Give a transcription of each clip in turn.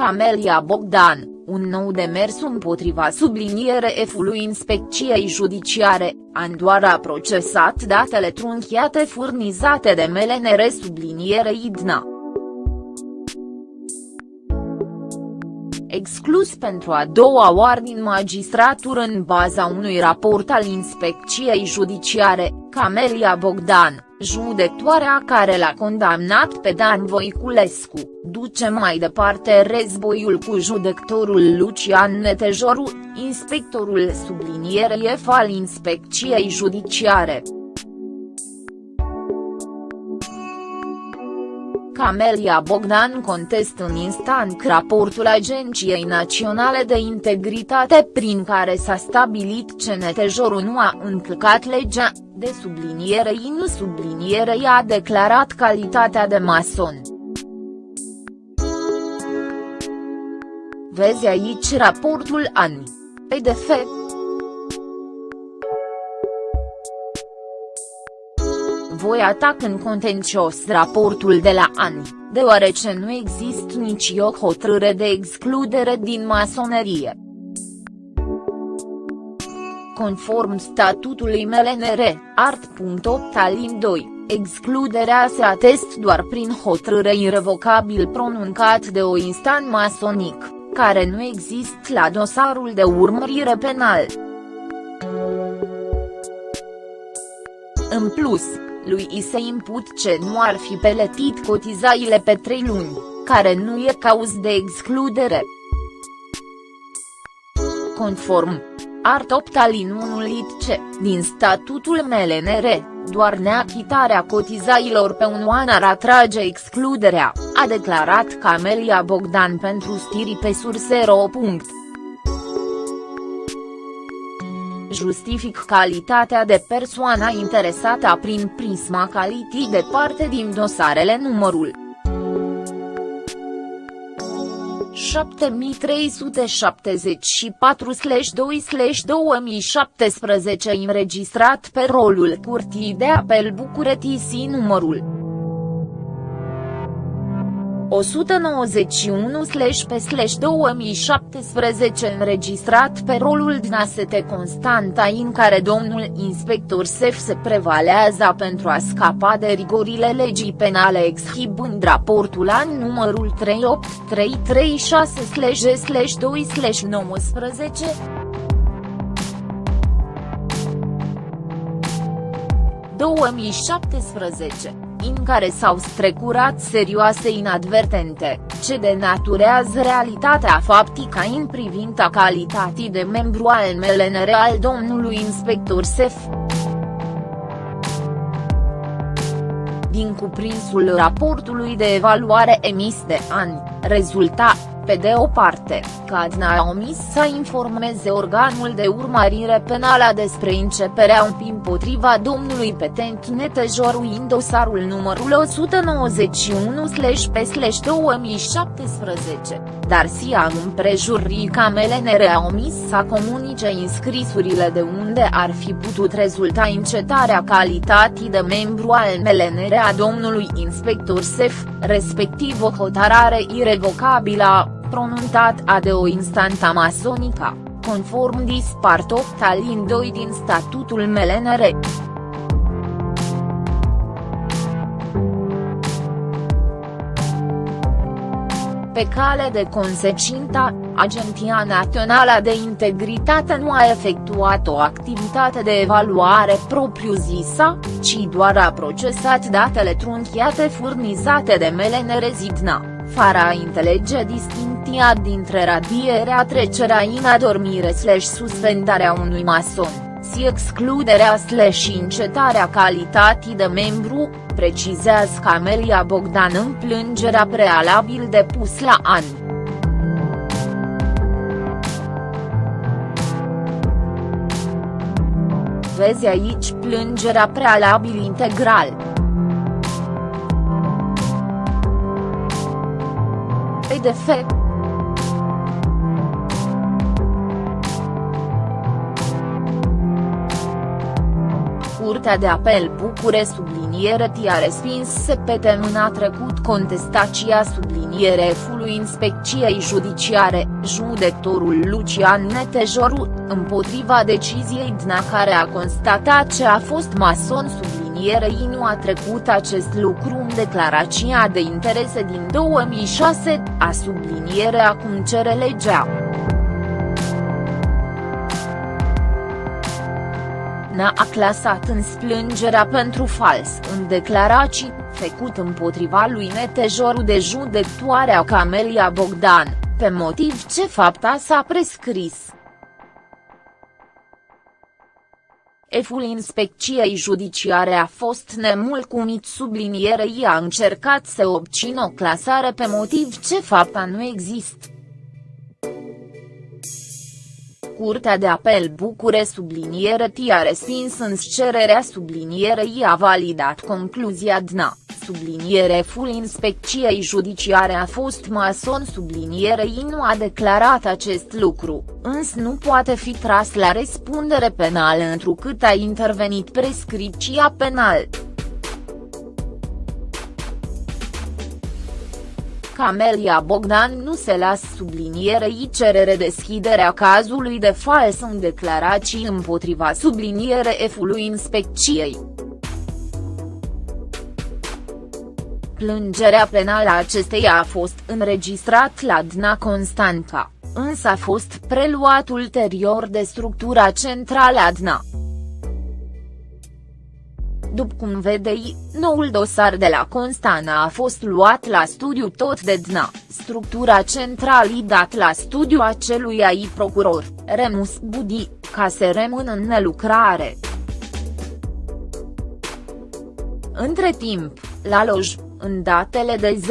Camelia Bogdan, un nou demers împotriva subliniere F-ului inspecției judiciare, Andoara a procesat datele trunchiate furnizate de MLNR subliniere Idna. exclus pentru a doua oară din magistratură în baza unui raport al inspecției judiciare, Camelia Bogdan, judectoarea care l-a condamnat pe Dan Voiculescu, duce mai departe războiul cu judectorul Lucian Netejoru, inspectorul sublinierei F al inspecției judiciare. Camelia Bogdan contest în instant raportul Agenției Naționale de Integritate prin care s-a stabilit că Netejorul nu a încălcat legea, de subliniere I nu subliniere I a declarat calitatea de mason. Vezi aici raportul ANI. PDF voi atac în contencios raportul de la ANI, deoarece nu există nici o hotărâre de excludere din masonerie. Conform statutului MLNR, art.8 alin 2, excluderea se atest doar prin hotărâre irrevocabil pronuncat de o instant masonic, care nu există la dosarul de urmărire penal. În plus, lui i se imput ce nu ar fi peletit cotizaile pe trei luni, care nu e cauz de excludere. Conform Art 8 alin 1 lit C, din statutul MLNR, doar neachitarea cotizailor pe un an ar atrage excluderea, a declarat Camelia Bogdan pentru stiri pe sursero. Justific calitatea de persoana interesată prin prisma calitii de parte din dosarele numărul 7374/2/2017 înregistrat pe rolul Curții de Apel București numărul 191-pe-2017 înregistrat pe rolul Dnasete Constanta în care domnul inspector Sef se prevalează pentru a scapa de rigorile legii penale exhibând raportul an numărul 38336-G-2-19. 2017 în care s-au strecurat serioase inadvertente, ce denaturează realitatea faptică în privința calității de membru al MLNR al domnului inspector Sef. Din cuprinsul raportului de evaluare emis de ani, rezulta, pe de o parte, că Adna a omis să informeze organul de urmărire penală despre începerea împotriva domnului petent Netejoru în dosarul numărul 191-pe-2017, dar SIA în împrejurii ca MLNR a omis să comunice înscrisurile de unde ar fi putut rezulta încetarea calității de membru al MLNR a domnului inspector SEF, respectiv o hotărare irrevocabilă pronunțat a de o instanța masonică, conform dispart 8 alin 2 din statutul MLNR. Pe cale de consecință, Agenția Națională de Integritate nu a efectuat o activitate de evaluare propriu-zisă, ci doar a procesat datele trunchiate furnizate de MLNR Zidna, fără a înțelege distinția distinția dintre radierea trecerea în adormire slash suspendarea unui mason, si excluderea slash încetarea calității de membru, precizează Camelia Bogdan în plângerea prealabil depus la an. Vezi aici plângerea prealabil integral. fapt. Curtea de apel Bucure subliniere a respins a trecut contestația subliniere F-ului Inspecției Judiciare, judectorul Lucian Netejoru, împotriva deciziei DNA care a constatat ce a fost mason sublinierei nu a trecut acest lucru în declarația de interese din 2006, a subliniere acum cere legea. N-a clasat în splângerea pentru fals în declarații, făcut împotriva lui Netejoru de judectoarea Camelia Bogdan, pe motiv ce fapta s-a prescris. Eful inspecției judiciare a fost nemulcumit sublinierei a încercat să obțină o clasare pe motiv ce fapta nu există. Curtea de apel Bucure subliniere a respins în cererea sublinierei a validat concluzia DNA, subliniere full inspecției judiciare a fost mason sublinierei nu a declarat acest lucru, însă nu poate fi tras la răspundere penală întrucât a intervenit prescripția penală. Camelia Bogdan nu se lasă sublinierei cerere deschiderea cazului de fals în declarații împotriva subliniere F-ului inspecției. Plângerea penală a acesteia a fost înregistrat la Dna Constanța, însă a fost preluat ulterior de structura centrală a Dna. După cum vedei, noul dosar de la Constana a fost luat la studiu tot de DNA, structura centrală dat la studiu acelui ai procuror, Remus Budi, ca să rămână în nelucrare. Între timp, la loj, în datele de 0905.2017-1605.2017,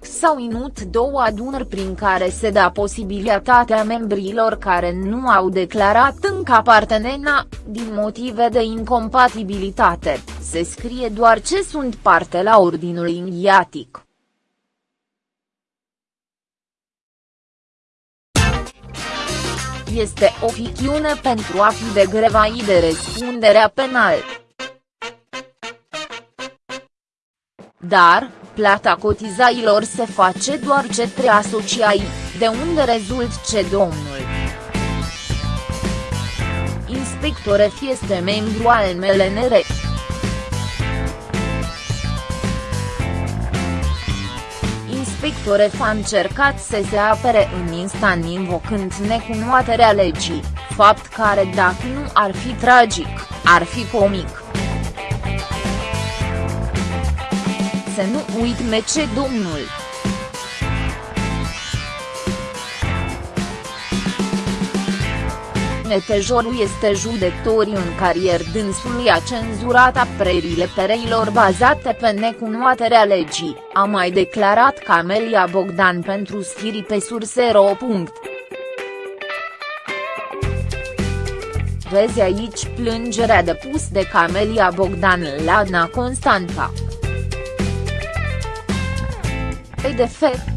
s-au inut două adunări prin care se da posibilitatea membrilor care nu au declarat încă apartenena, din motive de incompatibilitate, se scrie doar ce sunt parte la ordinul inghiatic. Este o ficțiune pentru a fi de grevai de răspunderea penal. Dar, plata cotizailor se face doar către asociai, de unde rezult ce domnul inspector este membru al MLNR. Inspector F a încercat să se apere în instant invocând necunoaterea legii, fapt care dacă nu ar fi tragic, ar fi comic. Să nu uitme ce domnul Netejorul este judecător în carier dânsului a cenzurat aprerile pereilor bazate pe necunoaterea legii, a mai declarat Camelia Bogdan pentru sfiri pe sursero. Vezi aici plângerea depus de Camelia Bogdan la Ana Constanța. Pe de fapt,